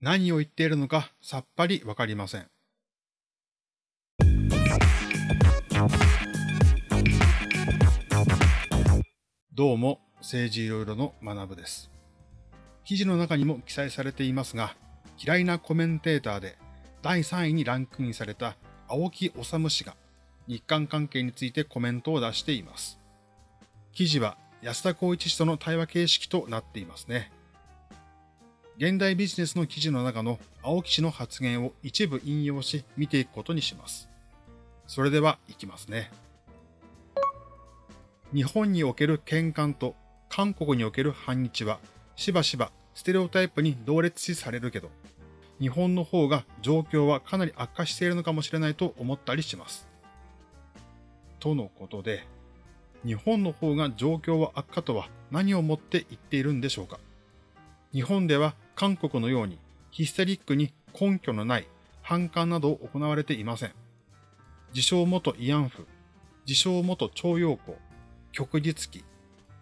何を言っているのかさっぱりわかりません。どうも、政治いろいろの学部です。記事の中にも記載されていますが、嫌いなコメンテーターで第3位にランクインされた青木治氏が日韓関係についてコメントを出しています。記事は安田光一氏との対話形式となっていますね。現代ビジネスの記事の中の青木氏の発言を一部引用し見ていくことにします。それでは行きますね。日本における喧嘩と韓国における反日はしばしばステレオタイプに同列視されるけど、日本の方が状況はかなり悪化しているのかもしれないと思ったりします。とのことで、日本の方が状況は悪化とは何をもって言っているんでしょうか日本では韓国のようにヒステリックに根拠のない反感などを行われていません。自称元慰安婦、自称元徴用工、旭日記、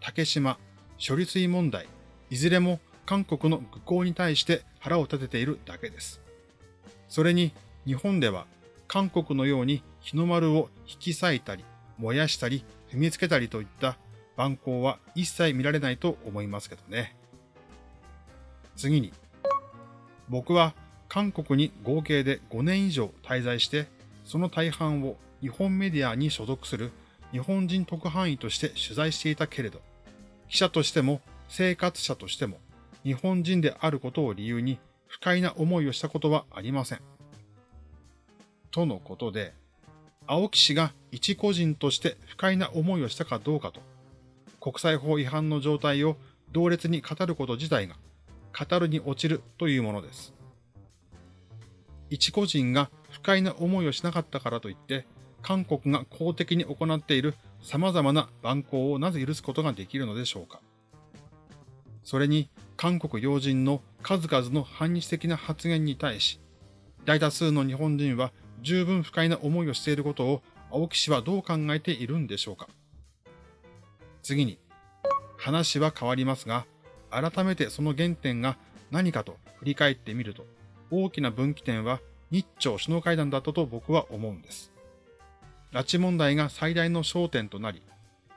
竹島、処理水問題、いずれも韓国の愚行に対して腹を立てているだけです。それに日本では韓国のように日の丸を引き裂いたり、燃やしたり、踏みつけたりといった蛮行は一切見られないと思いますけどね。次に、僕は韓国に合計で5年以上滞在して、その大半を日本メディアに所属する日本人特派員として取材していたけれど、記者としても生活者としても日本人であることを理由に不快な思いをしたことはありません。とのことで、青木氏が一個人として不快な思いをしたかどうかと、国際法違反の状態を同列に語ること自体が語るに落ちるというものです。一個人が不快な思いをしなかったからといって、韓国が公的に行っている様々な蛮行をなぜ許すことができるのでしょうか。それに、韓国要人の数々の反日的な発言に対し、大多数の日本人は十分不快な思いをしていることを青木氏はどう考えているんでしょうか。次に、話は変わりますが、改めてその原点が何かと振り返ってみると、大きな分岐点は日朝首脳会談だったと僕は思うんです。拉致問題が最大の焦点となり、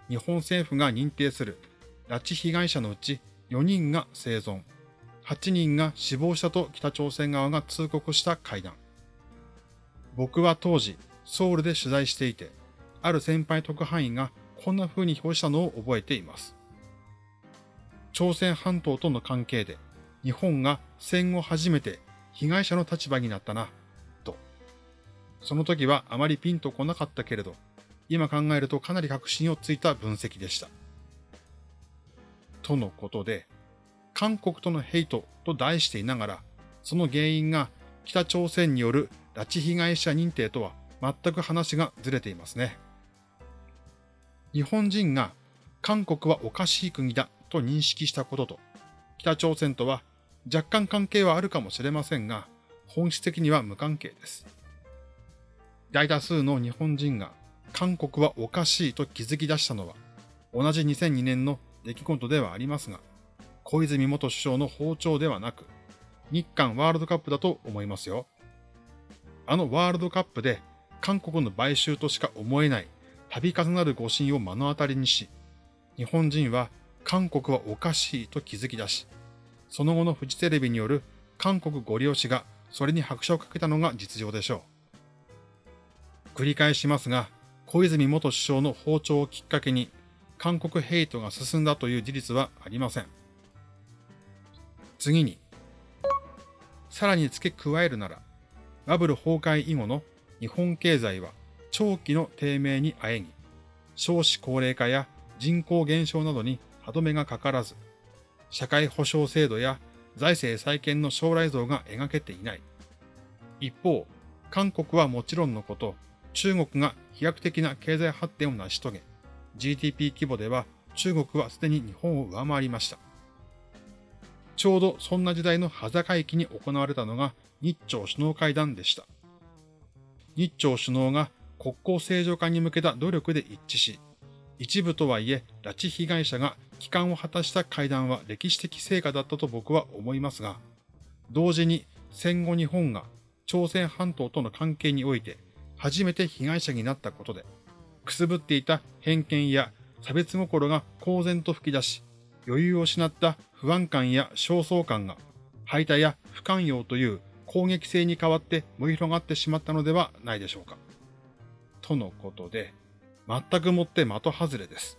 日本政府が認定する拉致被害者のうち4人が生存、8人が死亡したと北朝鮮側が通告した会談。僕は当時、ソウルで取材していて、ある先輩特派員がこんな風に表したのを覚えています。朝鮮半島との関係で、日本が戦後初めて被害者の立場になったな、と。その時はあまりピンとこなかったけれど、今考えるとかなり確信をついた分析でした。とのことで、韓国とのヘイトと題していながら、その原因が北朝鮮による拉致被害者認定とは全く話がずれていますね。日本人が韓国はおかしい国だと認識したことと、北朝鮮とは若干関係はあるかもしれませんが、本質的には無関係です。大多数の日本人が韓国はおかしいと気づき出したのは、同じ2002年の出来事ではありますが、小泉元首相の訪朝ではなく、日韓ワールドカップだと思いますよ。あのワールドカップで韓国の買収としか思えない度重なる誤信を目の当たりにし、日本人は韓国はおかしいと気づき出し、その後のフジテレビによる韓国ご利用しがそれに拍車をかけたのが実情でしょう。繰り返しますが、小泉元首相の訪朝をきっかけに韓国ヘイトが進んだという事実はありません。次に、さらに付け加えるなら、バブル崩壊以後の日本経済は長期の低迷にあえぎ、少子高齢化や人口減少などに歯止めがかからず、社会保障制度や財政再建の将来像が描けていない。一方、韓国はもちろんのこと、中国が飛躍的な経済発展を成し遂げ、GDP 規模では中国はすでに日本を上回りました。ちょうどそんな時代の端境期に行われたのが日朝首脳会談でした。日朝首脳が国交正常化に向けた努力で一致し、一部とはいえ拉致被害者が帰還を果たした会談は歴史的成果だったと僕は思いますが、同時に戦後日本が朝鮮半島との関係において初めて被害者になったことで、くすぶっていた偏見や差別心が公然と吹き出し、余裕を失った不安感や焦燥感が、排他や不寛容という攻撃性に変わって燃え広がってしまったのではないでしょうか。とのことで、全くもって的外れです。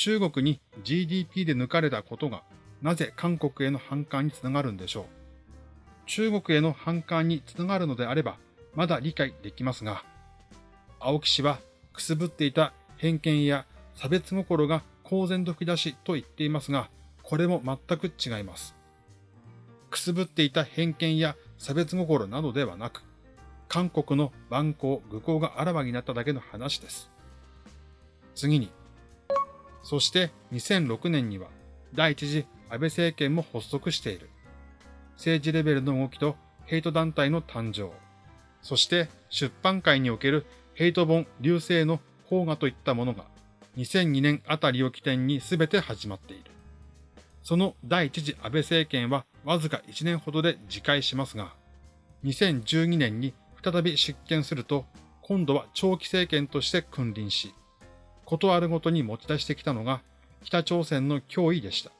中国に GDP で抜かれたことが、なぜ韓国への反感につながるんでしょう？中国への反感につながるのであれば、まだ理解できますが、青木氏はくすぶっていた偏見や差別心が公然と吹き出しと言っていますが、これも全く違います。くすぶっていた偏見や差別心などではなく、韓国の蛮行、愚行があらわになっただけの話です。次に、そして2006年には第一次安倍政権も発足している。政治レベルの動きとヘイト団体の誕生。そして出版界におけるヘイト本流星の邦画といったものが2002年あたりを起点に全て始まっている。その第一次安倍政権はわずか1年ほどで自戒しますが、2012年に再び出見すると、今度は長期政権として君臨し、ことあるごとに持ち出してきたのが北朝鮮の脅威でした。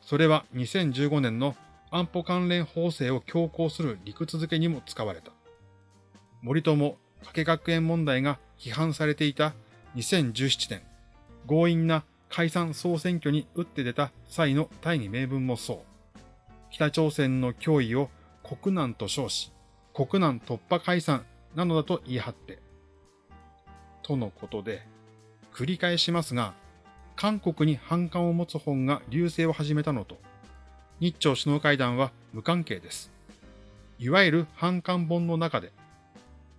それは2015年の安保関連法制を強行する理屈づけにも使われた。森友、加計学園問題が批判されていた2017年、強引な解散総選挙に打って出た際の大義名分もそう。北朝鮮の脅威を国難と称し、国難突破解散なのだと言い張って。とのことで、繰り返しますが、韓国に反感を持つ本が流星を始めたのと、日朝首脳会談は無関係です。いわゆる反感本の中で、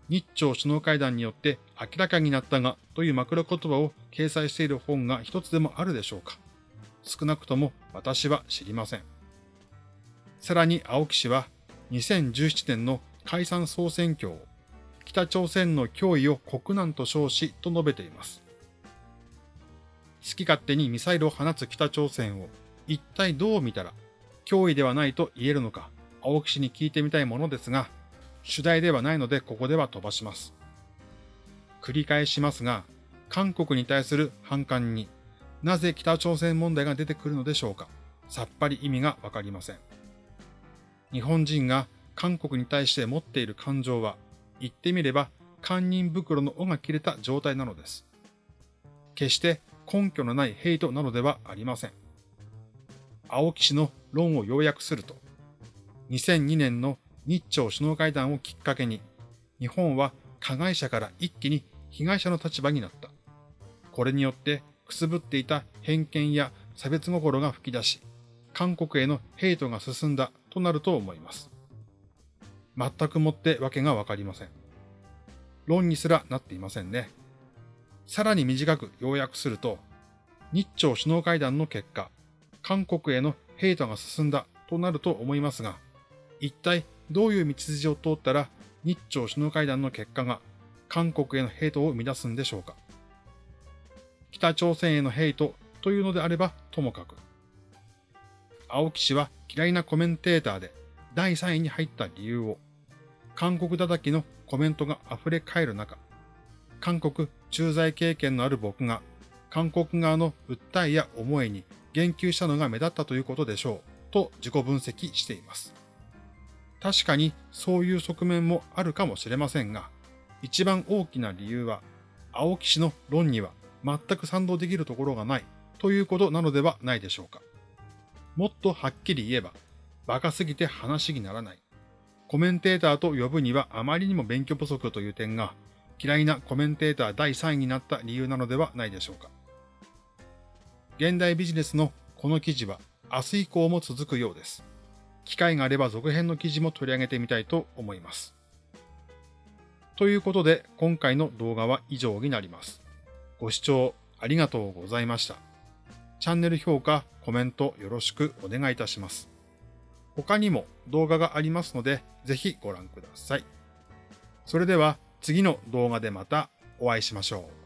日朝首脳会談によって明らかになったがという枕言葉を掲載している本が一つでもあるでしょうか。少なくとも私は知りません。さらに青木氏は2017年の解散総選挙を北朝鮮の脅威を国難と称しと述べています。好き勝手にミサイルを放つ北朝鮮を一体どう見たら脅威ではないと言えるのか青木氏に聞いてみたいものですが、主題ではないのでここでは飛ばします。繰り返しますが、韓国に対する反感になぜ北朝鮮問題が出てくるのでしょうかさっぱり意味がわかりません。日本人が韓国に対して持っている感情は、言ってみれば堪忍袋の尾が切れた状態なのです。決して根拠のないヘイトなのではありません。青木氏の論を要約すると、2002年の日朝首脳会談をきっかけに、日本は加害者から一気に被害者の立場になった。これによってくすぶっていた偏見や差別心が吹き出し、韓国へのヘイトが進んだとなると思います。全くもってわけがわかりません。論にすらなっていませんね。さらに短く要約すると、日朝首脳会談の結果、韓国へのヘイトが進んだとなると思いますが、一体どういう道筋を通ったら日朝首脳会談の結果が韓国へのヘイトを生み出すんでしょうか。北朝鮮へのヘイトというのであればともかく。青木氏は嫌いなコメンテーターで第3位に入った理由を、韓国叩きのコメントが溢れ返る中、韓国駐在経験のある僕が韓国側の訴えや思いに言及したのが目立ったということでしょうと自己分析しています。確かにそういう側面もあるかもしれませんが、一番大きな理由は、青木氏の論には全く賛同できるところがないということなのではないでしょうか。もっとはっきり言えば、馬鹿すぎて話にならない。コメンテーターと呼ぶにはあまりにも勉強不足という点が、嫌いなコメンテーター第3位になった理由なのではないでしょうか。現代ビジネスのこの記事は明日以降も続くようです。機会があれば続編の記事も取り上げてみたいと思います。ということで今回の動画は以上になります。ご視聴ありがとうございました。チャンネル評価、コメントよろしくお願いいたします。他にも動画がありますのでぜひご覧ください。それでは次の動画でまたお会いしましょう。